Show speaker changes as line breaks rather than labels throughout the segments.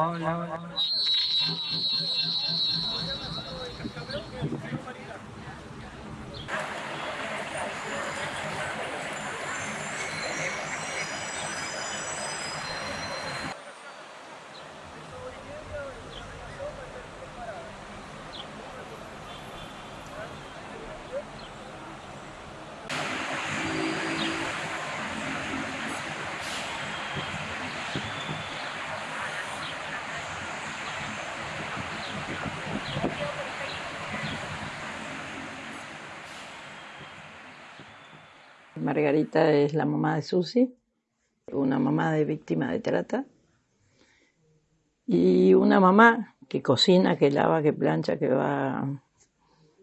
Mau? Margarita es la mamá de Susi, una mamá de víctima de trata y una mamá que cocina, que lava, que plancha, que va,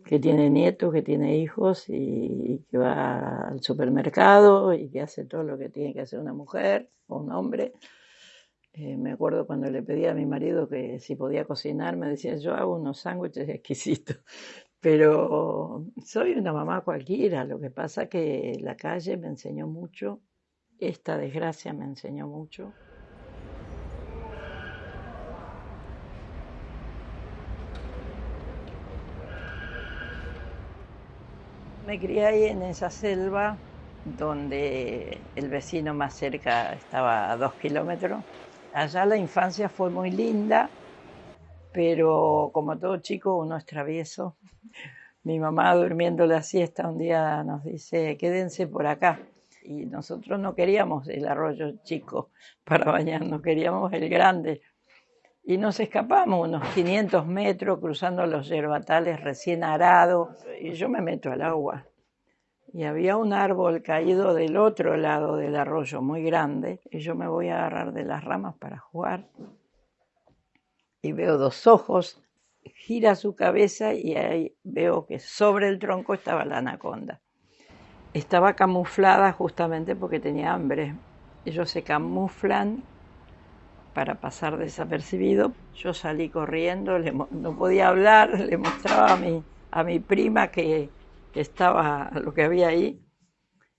que tiene nietos, que tiene hijos y, que va al supermercado y que hace todo lo que tiene que hacer una mujer o un hombre. Eh, me acuerdo cuando le pedí a mi marido que si podía cocinar, me decía, yo hago unos sándwiches exquisitos. Pero soy una mamá cualquiera, lo que pasa que la calle me enseñó mucho, esta desgracia me enseñó mucho. Me crié ahí en esa selva donde el vecino más cerca estaba a dos kilómetros. Allá la infancia fue muy linda, pero como todo chico uno es travieso. Mi mamá durmiendo la siesta un día nos dice, quédense por acá. Y nosotros no queríamos el arroyo chico para bañarnos, queríamos el grande. Y nos escapamos unos 500 metros cruzando los yerbatales recién arados y yo me meto al agua. Y había un árbol caído del otro lado del arroyo muy grande y yo me voy a agarrar de las ramas para jugar y veo dos ojos, gira su cabeza y ahí veo que sobre el tronco estaba la anaconda. Estaba camuflada justamente porque tenía hambre. Ellos se camuflan para pasar desapercibido. Yo salí corriendo, no podía hablar, le mostraba a mi, a mi prima que, que estaba lo que había ahí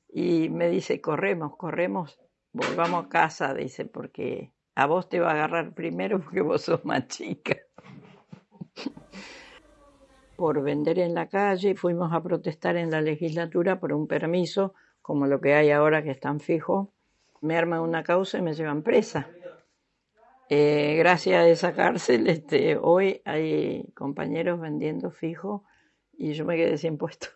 y me dice, corremos, corremos, volvamos a casa, dice, porque a vos te va a agarrar primero porque vos sos más chica. por vender en la calle, fuimos a protestar en la legislatura por un permiso, como lo que hay ahora que están fijos. Me arman una causa y me llevan presa. Eh, gracias a esa cárcel, este, hoy hay compañeros vendiendo fijo y yo me quedé sin puesto.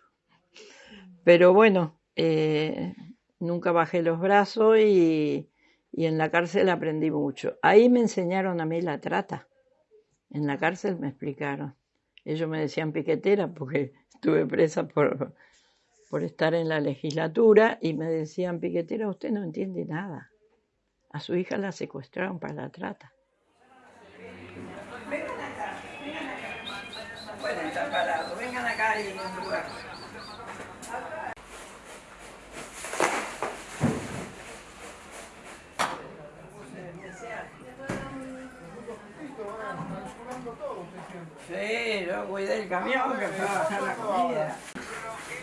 Pero bueno, eh, nunca bajé los brazos y y en la cárcel aprendí mucho. Ahí me enseñaron a mí la trata. En la cárcel me explicaron. Ellos me decían piquetera porque estuve presa por, por estar en la legislatura y me decían, piquetera, usted no entiende nada. A su hija la secuestraron para la trata. Vengan acá, vengan acá. Pueden estar parados, vengan acá y en un lugar. Sí, yo cuidé el camión que fue a bajar la comida.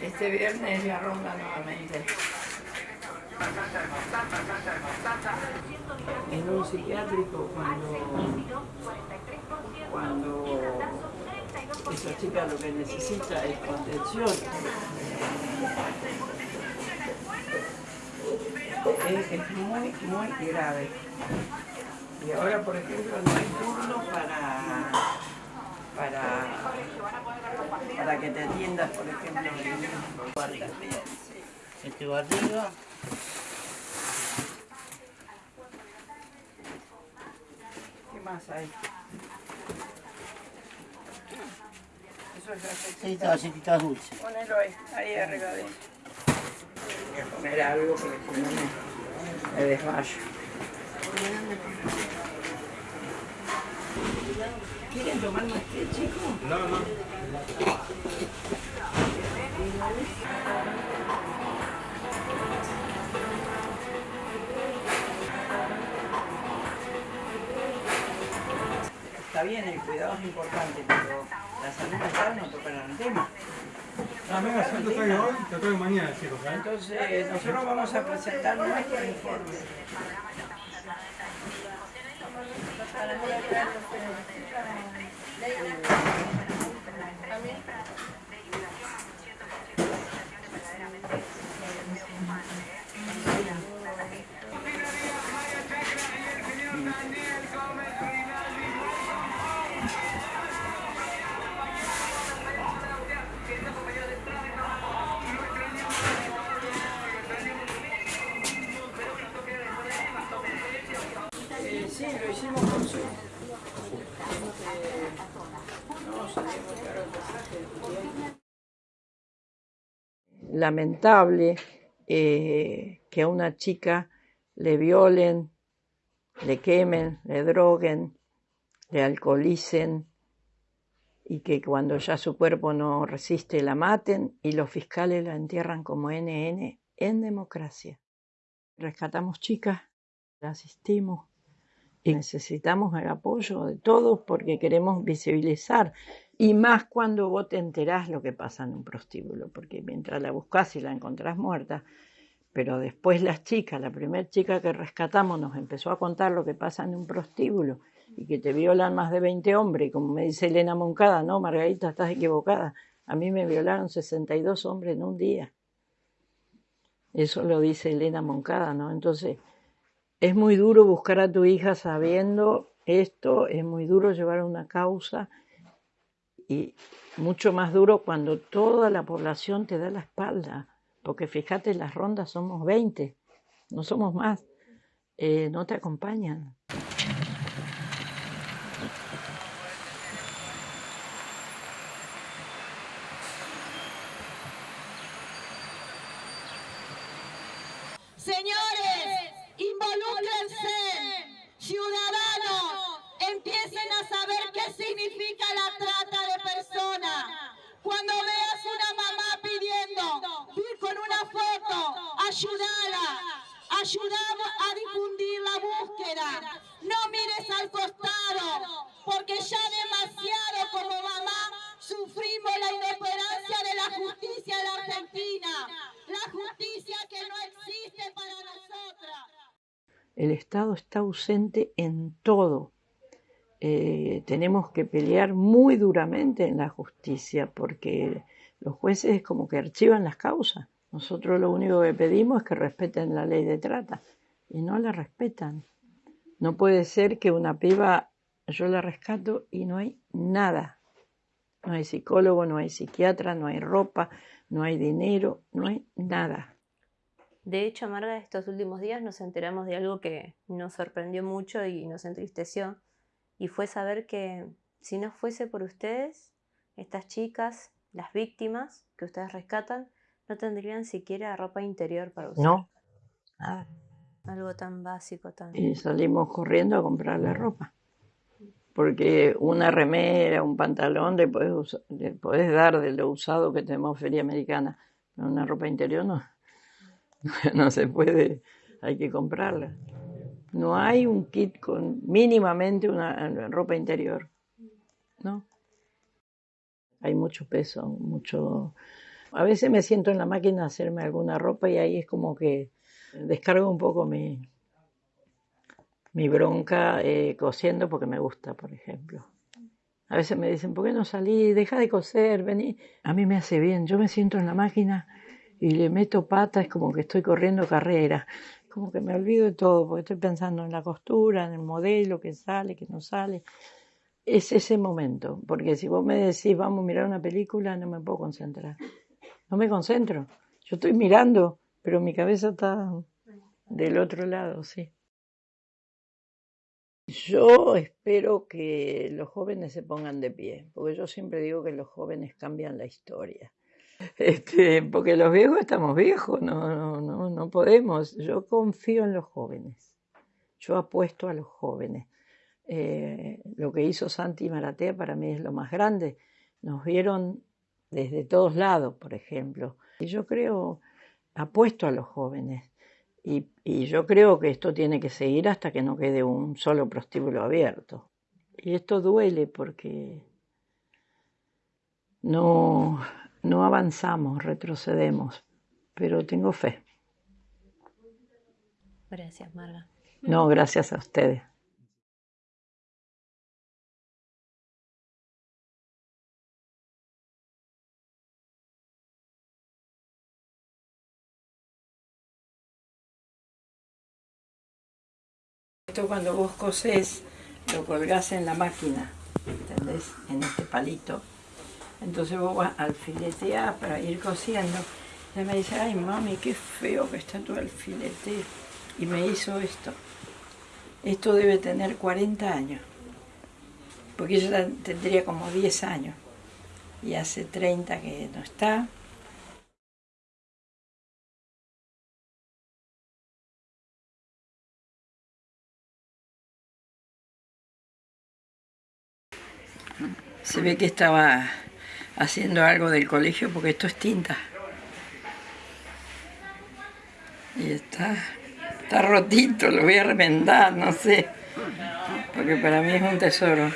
Este viernes ya ronda nuevamente. En un psiquiátrico cuando, cuando esa chica lo que necesita es contención. Es, es muy, muy grave. Y ahora, por ejemplo, no hay turno para para, para que te atiendas, por ejemplo, barriga. Este barriga. ¿Qué más hay? Eso es galletitas. Dulces. Ponelo ahí, ahí arriba de Voy a comer algo porque si no me, me desmayo. ¿Quieren tomar más té, chicos? No, no. Está bien, el cuidado es importante, pero la salud mental no toca el tema.
Ah, venga, si no te traigo hoy, te traigo mañana, chicos. ¿eh?
Entonces, nosotros vamos a presentar nuestro informe. Daniel Gómez Lamentable eh, que a una chica le violen, le quemen, le droguen, le alcoholicen y que cuando ya su cuerpo no resiste la maten y los fiscales la entierran como NN en democracia. Rescatamos chicas, la asistimos y necesitamos el apoyo de todos porque queremos visibilizar y más cuando vos te enterás lo que pasa en un prostíbulo, porque mientras la buscas y la encontrás muerta, pero después las chicas, la primera chica que rescatamos nos empezó a contar lo que pasa en un prostíbulo y que te violan más de 20 hombres, como me dice Elena Moncada, no, Margarita, estás equivocada, a mí me violaron 62 hombres en un día. Eso lo dice Elena Moncada, ¿no? Entonces, es muy duro buscar a tu hija sabiendo esto, es muy duro llevar una causa y mucho más duro cuando toda la población te da la espalda, porque fíjate, las rondas somos 20, no somos más, eh, no te acompañan. El Estado está ausente en todo. Eh, tenemos que pelear muy duramente en la justicia porque los jueces es como que archivan las causas. Nosotros lo único que pedimos es que respeten la ley de trata y no la respetan. No puede ser que una piba yo la rescato y no hay nada. No hay psicólogo, no hay psiquiatra, no hay ropa, no hay dinero, no hay nada.
De hecho, Marga, estos últimos días nos enteramos de algo que nos sorprendió mucho y nos entristeció, y fue saber que si no fuese por ustedes, estas chicas, las víctimas que ustedes rescatan, no tendrían siquiera ropa interior para usar.
No, nada.
Algo tan básico, tan...
Y salimos corriendo a comprar la ropa. Porque una remera, un pantalón le puedes, le puedes dar de lo usado que tenemos feria americana. Pero una ropa interior no. No se puede, hay que comprarla. No hay un kit con mínimamente una ropa interior. ¿No? Hay mucho peso, mucho a veces me siento en la máquina a hacerme alguna ropa y ahí es como que descargo un poco mi, mi bronca eh, cosiendo porque me gusta, por ejemplo. A veces me dicen, ¿por qué no salí? Deja de coser, vení. A mí me hace bien. Yo me siento en la máquina y le meto pata, es como que estoy corriendo carrera. Como que me olvido de todo, porque estoy pensando en la costura, en el modelo, que sale, que no sale. Es ese momento, porque si vos me decís, vamos a mirar una película, no me puedo concentrar no me concentro. Yo estoy mirando, pero mi cabeza está del otro lado, sí. Yo espero que los jóvenes se pongan de pie, porque yo siempre digo que los jóvenes cambian la historia. Este, porque los viejos estamos viejos, no, no, no, no podemos. Yo confío en los jóvenes, yo apuesto a los jóvenes. Eh, lo que hizo Santi Maratea para mí es lo más grande. Nos vieron desde todos lados, por ejemplo. Y yo creo, apuesto a los jóvenes. Y, yo creo que esto tiene que seguir hasta que no quede un solo prostíbulo abierto. Y esto duele porque no, no avanzamos, retrocedemos, pero tengo fe.
Gracias, Marga.
No, gracias a ustedes. Esto cuando vos cosés, lo colgás en la máquina, ¿entendés? En este palito. Entonces vos vas al filetear para ir cosiendo. Ella me dice, ay mami, qué feo que está tu alfilete. Y me hizo esto. Esto debe tener 40 años. Porque ella tendría como 10 años. Y hace 30 que no está. Se ve que estaba haciendo algo del colegio porque esto es tinta. Y está, está rotito, lo voy a remendar, no sé. Porque para mí es un tesoro.